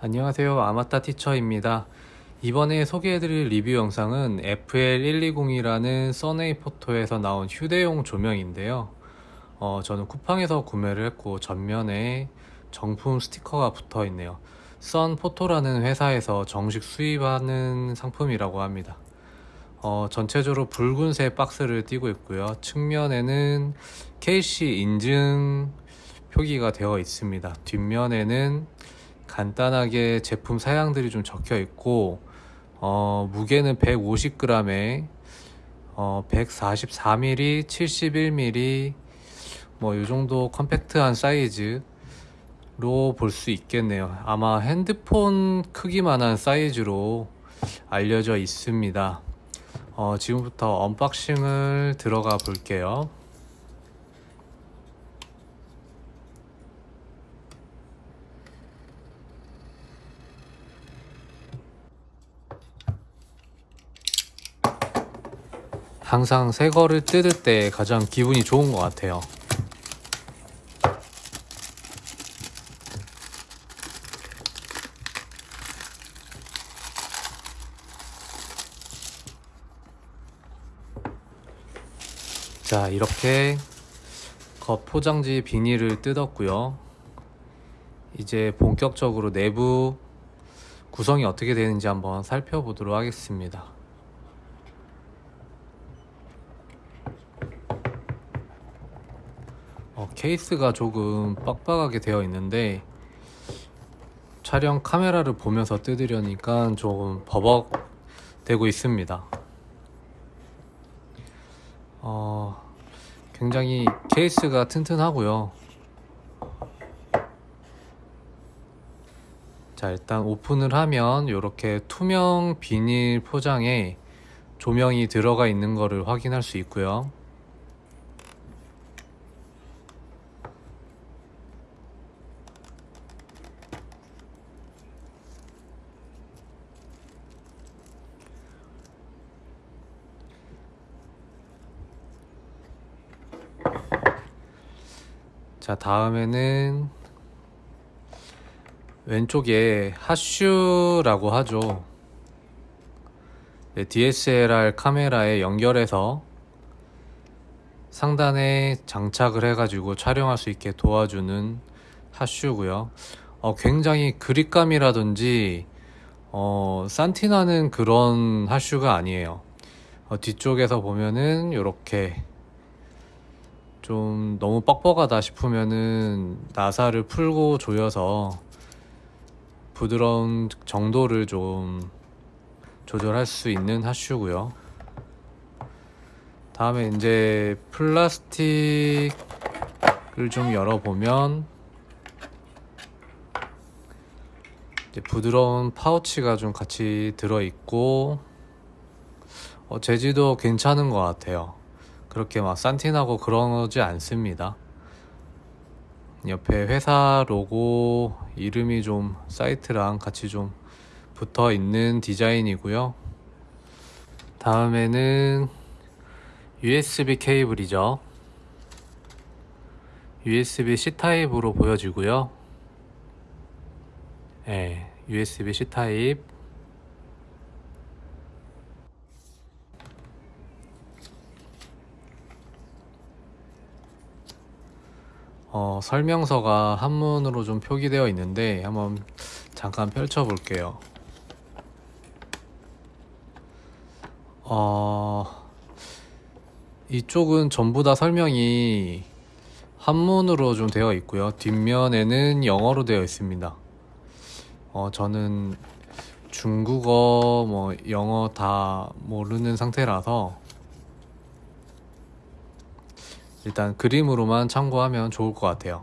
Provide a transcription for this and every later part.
안녕하세요. 아마타 티처입니다. 이번에 소개해드릴 리뷰 영상은 FL120이라는 써네이 포토에서 나온 휴대용 조명인데요. 어, 저는 쿠팡에서 구매를 했고 전면에 정품 스티커가 붙어 있네요. 썬포토라는 회사에서 정식 수입하는 상품이라고 합니다. 어, 전체적으로 붉은색 박스를 띄고 있고요. 측면에는 KC 인증 표기가 되어 있습니다. 뒷면에는 간단하게 제품 사양들이 좀 적혀 있고 어, 무게는 150g에 어, 144mm, 71mm 뭐 이 정도 compact한 사이즈로 볼 수 있겠네요. 아마 핸드폰 크기만한 사이즈로 알려져 있습니다. 어, 지금부터 unboxing을 들어가 볼게요 항상 새 거를 뜯을 때 가장 기분이 좋은 것 같아요. 자 이렇게 겉 포장지 비닐을 뜯었고요. 이제 본격적으로 내부 구성이 어떻게 되는지 한번 살펴보도록 하겠습니다 케이스가 조금 빡빡하게 되어 있는데 촬영 카메라를 보면서 뜯으려니까 조금 버벅대고 있습니다. 어, 굉장히 케이스가 튼튼하고요. 자 일단 오픈을 하면 이렇게 투명 비닐 포장에 조명이 들어가 있는 것을 확인할 수 있고요 자 다음에는 왼쪽에 핫슈라고 하죠. 네, DSLR 카메라에 연결해서 상단에 장착을 해가지고 촬영할 수 있게 도와주는 핫슈고요. 어, 굉장히 그립감이라든지 어, 산티나는 그런 핫슈가 아니에요. 어, 뒤쪽에서 보면은 이렇게 좀 너무 뻑뻑하다 싶으면은 나사를 풀고 조여서 부드러운 정도를 좀 조절할 수 있는 하슈고요. 다음에 이제 플라스틱을 좀 열어보면 부드러운 파우치가 좀 같이 들어있고 어, 재질도 괜찮은 것 같아요 그렇게 막 싼티나고 그러지 않습니다. 옆에 회사 로고 이름이 좀 사이트랑 같이 좀 붙어 있는 디자인이고요. 다음에는 USB 케이블이죠. USB C 타입으로 보여지고요. 네, USB C 타입 어, 설명서가 한문으로 좀 표기되어 있는데 한번 잠깐 펼쳐 볼게요. 어, 이쪽은 전부 다 설명이 한문으로 좀 되어 있고요. 뒷면에는 영어로 되어 있습니다. 어, 저는 중국어 뭐 영어 다 모르는 상태라서 일단 그림으로만 참고하면 좋을 것 같아요.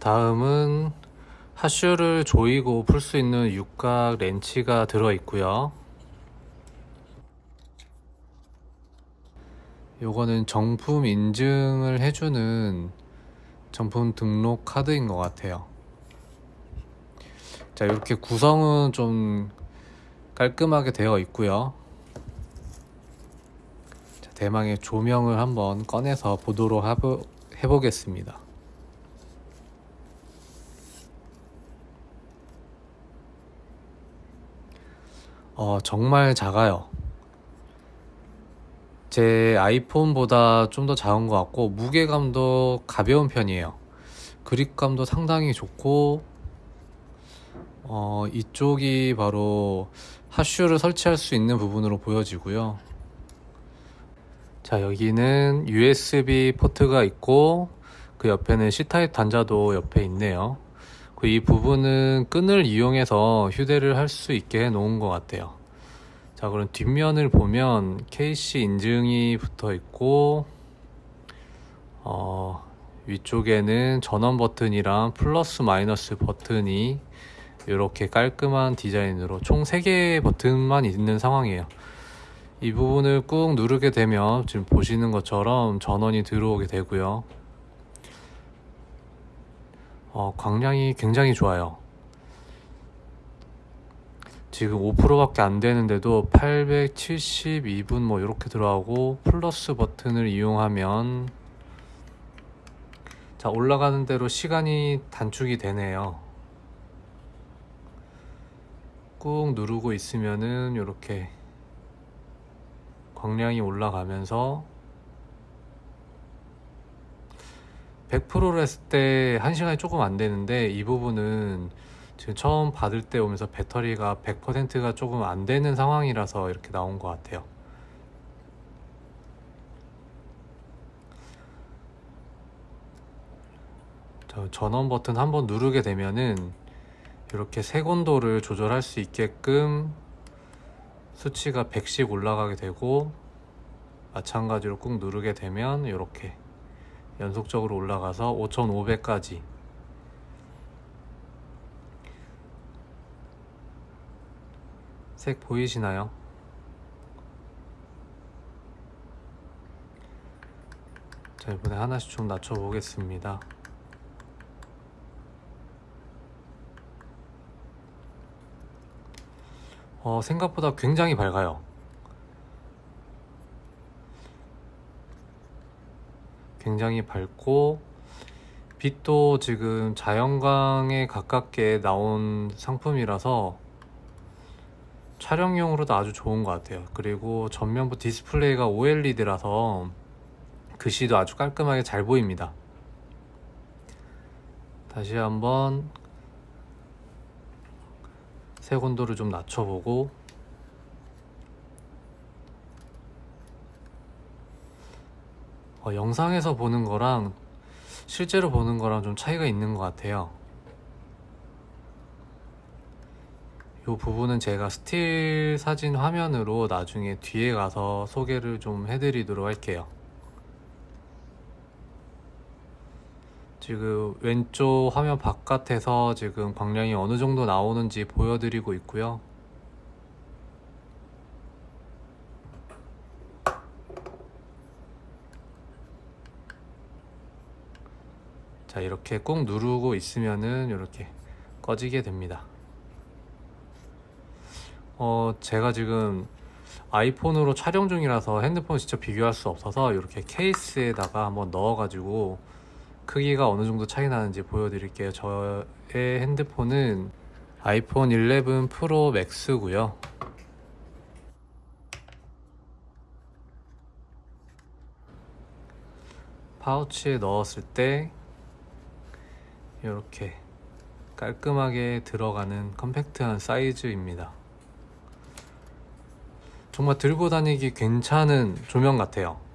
다음은 하슈를 조이고 풀 수 있는 육각 렌치가 들어 있고요. 요거는 정품 인증을 해주는 정품 등록 카드인 것 같아요. 자 이렇게 구성은 좀 깔끔하게 되어 있고요 대망의 조명을 한번 꺼내서 보도록 해보겠습니다. 어, 정말 작아요. 제 아이폰보다 좀 더 작은 것 같고 무게감도 가벼운 편이에요. 그립감도 상당히 좋고 어, 이쪽이 바로 핫슈를 설치할 수 있는 부분으로 보여지고요. 자, 여기는 USB 포트가 있고 그 옆에는 C타입 단자도 옆에 있네요. 그 이 부분은 끈을 이용해서 휴대를 할 수 있게 해 놓은 것 같아요. 자, 그럼 뒷면을 보면 KC 인증이 붙어 있고, 어, 위쪽에는 전원 버튼이랑 플러스 마이너스 버튼이 이렇게 깔끔한 디자인으로 총 3개의 버튼만 있는 상황이에요. 이 부분을 꾹 누르게 되면 지금 보시는 것처럼 전원이 들어오게 되고요. 어, 광량이 굉장히 좋아요. 지금 5%밖에 안 되는데도 872분 뭐 이렇게 들어가고 플러스 버튼을 이용하면 자 올라가는 대로 시간이 단축이 되네요. 꾹 누르고 있으면은 이렇게 광량이 올라가면서 100%를 했을 때 1시간이 조금 안 되는데 이 부분은 지금 처음 받을 때 오면서 배터리가 100%가 조금 안 되는 상황이라서 이렇게 나온 것 같아요. 저 전원 버튼 한번 누르게 되면은 이렇게 색온도를 조절할 수 있게끔 수치가 100씩 올라가게 되고 마찬가지로 꾹 누르게 되면 이렇게 연속적으로 올라가서 5500까지 색 보이시나요? 자 이번에 하나씩 좀 낮춰 보겠습니다 어, 생각보다 굉장히 밝아요. 굉장히 밝고 빛도 지금 자연광에 가깝게 나온 상품이라서 촬영용으로도 아주 좋은 것 같아요. 그리고 전면부 디스플레이가 OLED라서 글씨도 아주 깔끔하게 잘 보입니다. 다시 한번 색온도를 좀 낮춰보고 어, 영상에서 보는 거랑 실제로 보는 거랑 좀 차이가 있는 것 같아요. 이 부분은 제가 스틸 사진 화면으로 나중에 뒤에 가서 소개를 좀 해드리도록 할게요 지금 왼쪽 화면 바깥에서 지금 광량이 어느 정도 나오는지 보여드리고 있고요. 자 이렇게 꾹 누르고 있으면은 이렇게 꺼지게 됩니다. 어 제가 지금 아이폰으로 촬영 중이라서 핸드폰 직접 비교할 수 없어서 이렇게 케이스에다가 한번 넣어 가지고 크기가 어느 정도 차이 나는지 보여드릴게요. 저의 핸드폰은 아이폰 11 프로 맥스고요. 파우치에 넣었을 때 이렇게 깔끔하게 들어가는 컴팩트한 사이즈입니다. 정말 들고 다니기 괜찮은 조명 같아요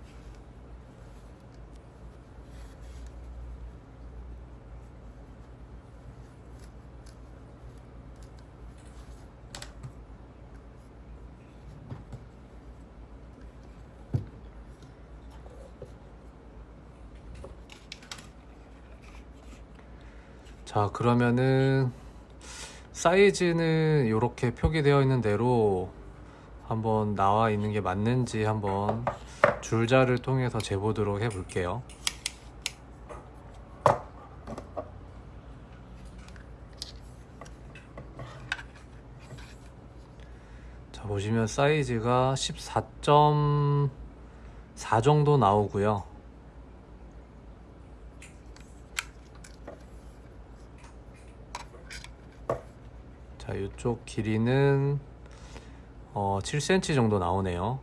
자 그러면은 사이즈는 이렇게 표기되어 있는 대로 한번 나와 있는 게 맞는지 한번 줄자를 통해서 재보도록 해 볼게요. 자 보시면 사이즈가 14.4 정도 나오고요 자 이쪽 길이는 어, 7cm 정도 나오네요.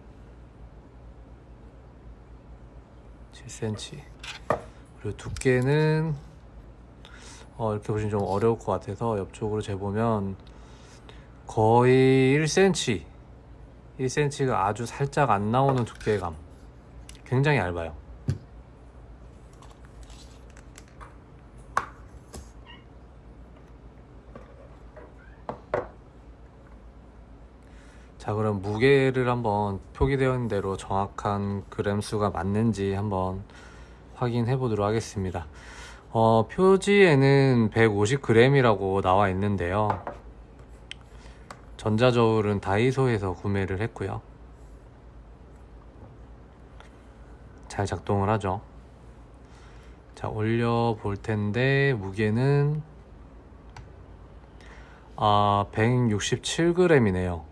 7cm. 그리고 두께는 어, 이렇게 보시면 좀 어려울 것 같아서 옆쪽으로 재보면 거의 1cm, 1cm가 아주 살짝 안 나오는 두께감. 굉장히 얇아요. 자, 그럼 무게를 한번 표기되어 있는 대로 정확한 그램 수가 맞는지 한번 확인해 보도록 하겠습니다. 어, 표지에는 150g이라고 나와 있는데요. 전자저울은 다이소에서 구매를 했고요. 잘 작동을 하죠. 자, 올려 볼 텐데 무게는 아, 167g이네요.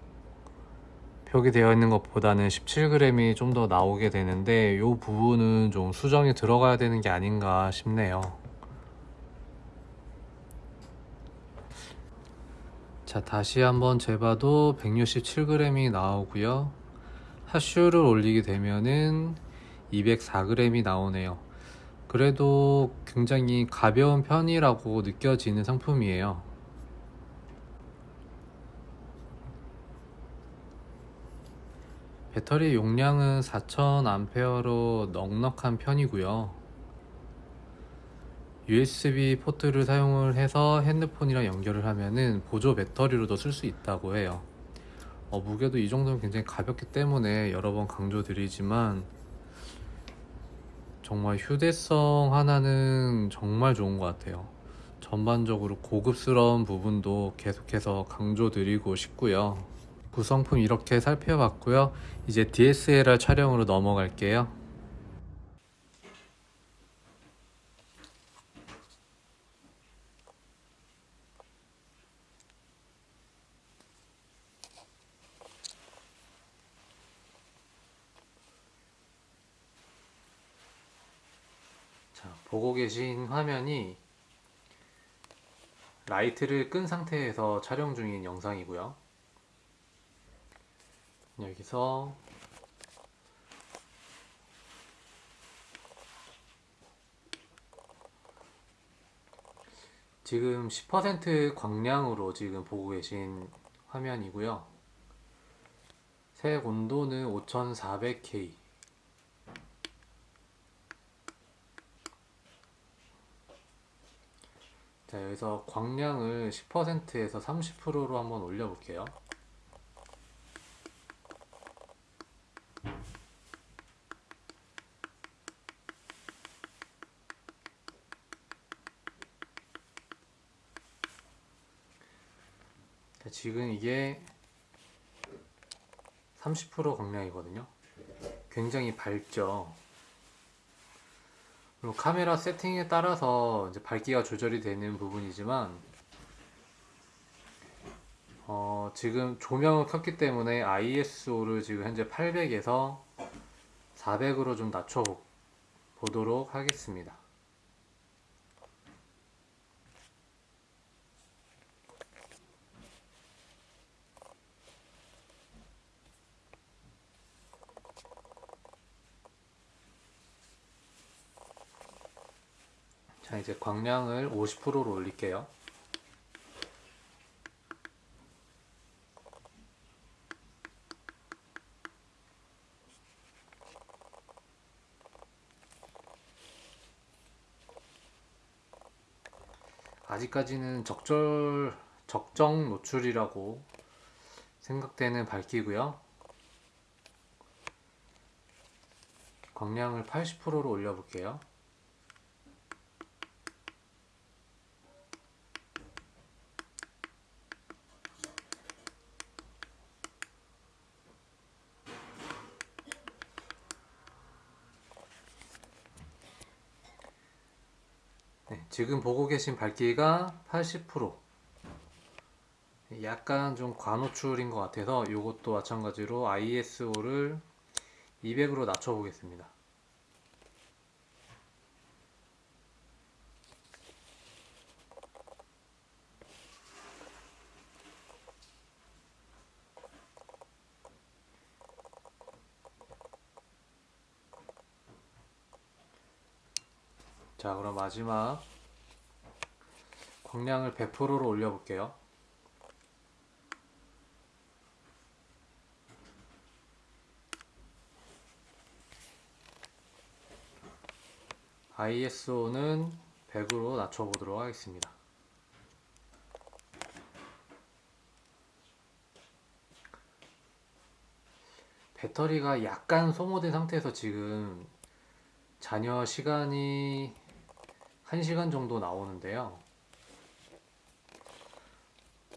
표기되어 있는 것보다는 17g이 좀 더 나오게 되는데 이 부분은 좀 수정이 들어가야 되는 게 아닌가 싶네요. 자 다시 한번 재봐도 167g이 나오고요. 하슈를 올리게 되면은 204g이 나오네요. 그래도 굉장히 가벼운 편이라고 느껴지는 상품이에요. 배터리 용량은 4000A로 넉넉한 편이고요. USB 포트를 사용을 해서 핸드폰이랑 연결을 하면은 보조 배터리로도 쓸 수 있다고 해요. 어, 무게도 이 정도면 굉장히 가볍기 때문에 여러 번 강조드리지만 정말 휴대성 하나는 정말 좋은 것 같아요. 전반적으로 고급스러운 부분도 계속해서 강조드리고 싶고요. 구성품 이렇게 살펴봤고요. 이제 DSLR 촬영으로 넘어갈게요. 자, 보고 계신 화면이 라이트를 끈 상태에서 촬영 중인 영상이고요. 여기서 지금 10% 광량으로 지금 보고 계신 화면이고요. 색 온도는 5400K. 자, 여기서 광량을 10%에서 30%로 한번 올려 볼게요. 자, 지금 이게 30% 광량이거든요. 굉장히 밝죠. 그리고 카메라 세팅에 따라서 이제 밝기가 조절이 되는 부분이지만 어, 지금 조명을 켰기 때문에 ISO를 지금 현재 800에서 400으로 좀 낮춰 보도록 하겠습니다. 자 이제 광량을 50%로 올릴게요. 아직까지는 적절 적정 노출이라고 생각되는 밝기고요. 광량을 80%로 올려 볼게요 지금 보고 계신 밝기가 80% 약간 좀 과노출인 것 같아서 이것도 마찬가지로 ISO를 200으로 낮춰 보겠습니다. 자 그럼 마지막 광량을 100%로 올려볼게요. ISO는 100으로 낮춰보도록 하겠습니다. 배터리가 약간 소모된 상태에서 지금 잔여 시간이 1시간 정도 나오는데요.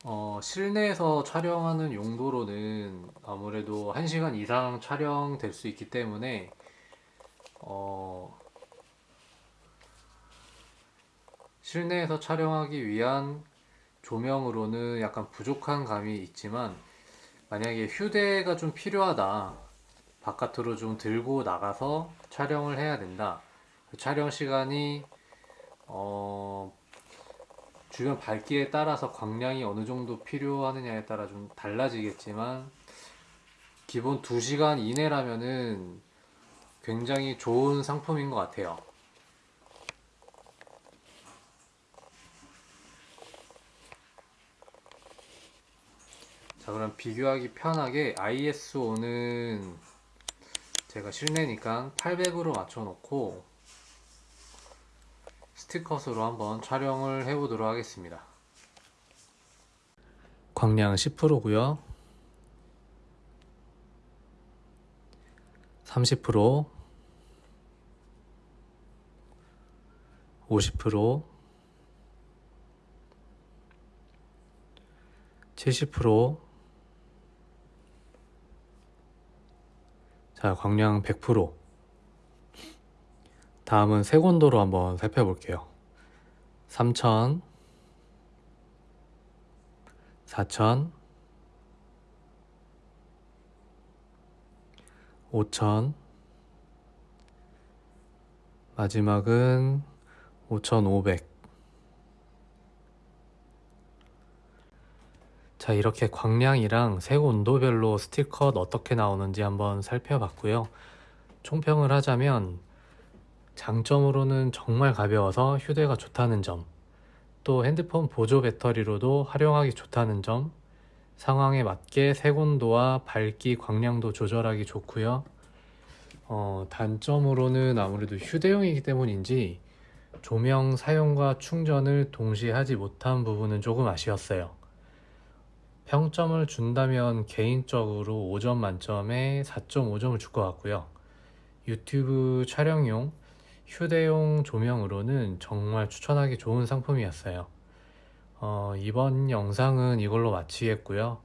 어, 실내에서 촬영하는 용도로는 아무래도 1시간 이상 촬영될 수 있기 때문에 어, 실내에서 촬영하기 위한 조명으로는 약간 부족한 감이 있지만 만약에 휴대가 좀 필요하다 바깥으로 좀 들고 나가서 촬영을 해야 된다. 그 촬영 시간이 어, 주변 밝기에 따라서 광량이 어느 정도 필요하느냐에 따라 좀 달라지겠지만 기본 2시간 이내라면은 굉장히 좋은 상품인 것 같아요. 자 그럼 비교하기 편하게 ISO는 제가 실내니까 800으로 맞춰 놓고 스티컷으로 한번 촬영을 해 보도록 하겠습니다. 광량 10%고요. 30% 50% 70% 자, 광량 100% 다음은 색온도로 한번 살펴볼게요. 3000 4000 5000 마지막은 5500 자 이렇게 광량이랑 색 온도별로 스티커 어떻게 나오는지 한번 살펴봤고요. 총평을 하자면 장점으로는 정말 가벼워서 휴대가 좋다는 점, 또 핸드폰 보조 배터리로도 활용하기 좋다는 점, 상황에 맞게 색온도와 밝기, 광량도 조절하기 좋고요. 어, 단점으로는 아무래도 휴대용이기 때문인지 조명 사용과 충전을 동시에 하지 못한 부분은 조금 아쉬웠어요. 평점을 준다면 개인적으로 5점 만점에 4.5점을 줄 것 같고요. 유튜브 촬영용 휴대용 조명으로는 정말 추천하기 좋은 상품이었어요. 어, 이번 영상은 이걸로 마치겠고요.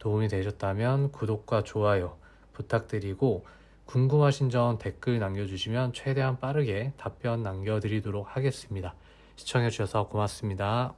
도움이 되셨다면 구독과 좋아요 부탁드리고 궁금하신 점 댓글 남겨주시면 최대한 빠르게 답변 남겨드리도록 하겠습니다. 시청해주셔서 고맙습니다.